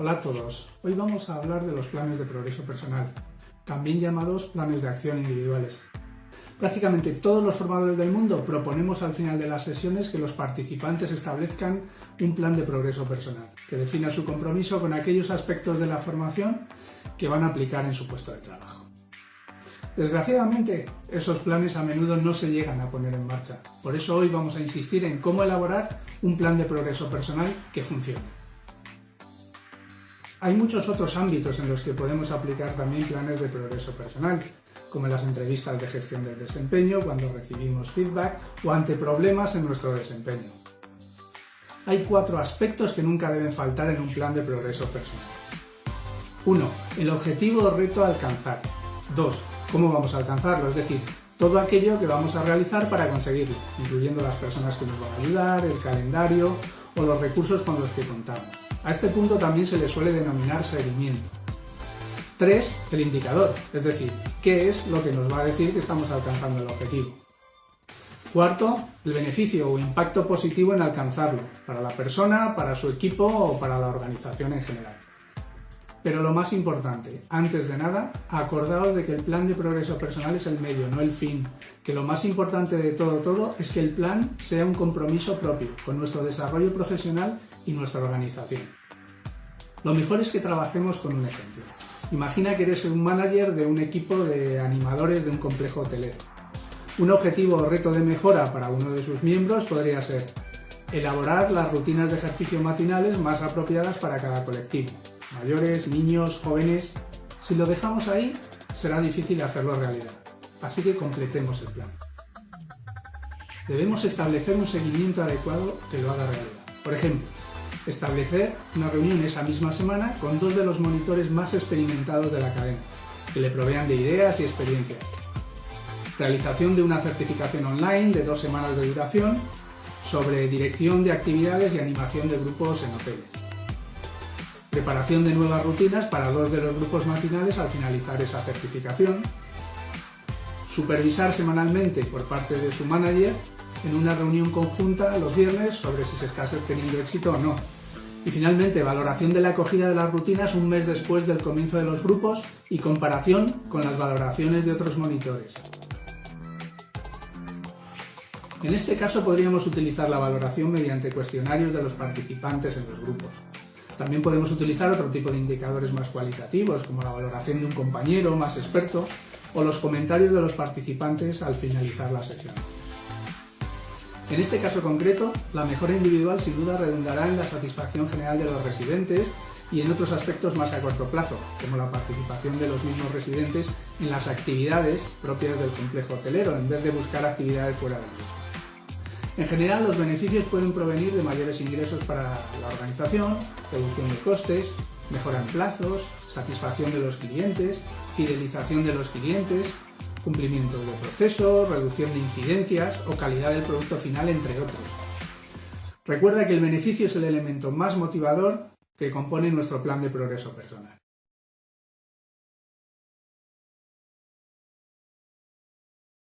Hola a todos. Hoy vamos a hablar de los planes de progreso personal, también llamados planes de acción individuales. Prácticamente todos los formadores del mundo proponemos al final de las sesiones que los participantes establezcan un plan de progreso personal, que defina su compromiso con aquellos aspectos de la formación que van a aplicar en su puesto de trabajo. Desgraciadamente, esos planes a menudo no se llegan a poner en marcha. Por eso hoy vamos a insistir en cómo elaborar un plan de progreso personal que funcione. Hay muchos otros ámbitos en los que podemos aplicar también planes de progreso personal, como las entrevistas de gestión del desempeño, cuando recibimos feedback o ante problemas en nuestro desempeño. Hay cuatro aspectos que nunca deben faltar en un plan de progreso personal. 1. El objetivo o reto a alcanzar. 2 cómo vamos a alcanzarlo, es decir, todo aquello que vamos a realizar para conseguirlo, incluyendo las personas que nos van a ayudar, el calendario o los recursos con los que contamos. A este punto también se le suele denominar seguimiento. 3. El indicador, es decir, qué es lo que nos va a decir que estamos alcanzando el objetivo. Cuarto, el beneficio o impacto positivo en alcanzarlo, para la persona, para su equipo o para la organización en general. Pero lo más importante, antes de nada, acordaos de que el plan de progreso personal es el medio, no el fin. Que lo más importante de todo todo es que el plan sea un compromiso propio con nuestro desarrollo profesional y nuestra organización. Lo mejor es que trabajemos con un ejemplo. Imagina que eres un manager de un equipo de animadores de un complejo hotelero. Un objetivo o reto de mejora para uno de sus miembros podría ser elaborar las rutinas de ejercicio matinales más apropiadas para cada colectivo mayores, niños, jóvenes. Si lo dejamos ahí, será difícil hacerlo realidad. Así que completemos el plan. Debemos establecer un seguimiento adecuado que lo haga realidad. Por ejemplo, establecer una reunión esa misma semana con dos de los monitores más experimentados de la cadena, que le provean de ideas y experiencias. Realización de una certificación online de dos semanas de duración sobre dirección de actividades y animación de grupos en hoteles preparación de nuevas rutinas para dos de los grupos matinales al finalizar esa certificación, supervisar semanalmente por parte de su manager en una reunión conjunta los viernes sobre si se está teniendo éxito o no. Y finalmente, valoración de la acogida de las rutinas un mes después del comienzo de los grupos y comparación con las valoraciones de otros monitores. En este caso podríamos utilizar la valoración mediante cuestionarios de los participantes en los grupos. También podemos utilizar otro tipo de indicadores más cualitativos, como la valoración de un compañero más experto o los comentarios de los participantes al finalizar la sesión. En este caso concreto, la mejora individual sin duda redundará en la satisfacción general de los residentes y en otros aspectos más a corto plazo, como la participación de los mismos residentes en las actividades propias del complejo hotelero, en vez de buscar actividades fuera de él. En general, los beneficios pueden provenir de mayores ingresos para la organización, reducción de costes, mejora en plazos, satisfacción de los clientes, fidelización de los clientes, cumplimiento de procesos, reducción de incidencias o calidad del producto final, entre otros. Recuerda que el beneficio es el elemento más motivador que compone nuestro plan de progreso personal.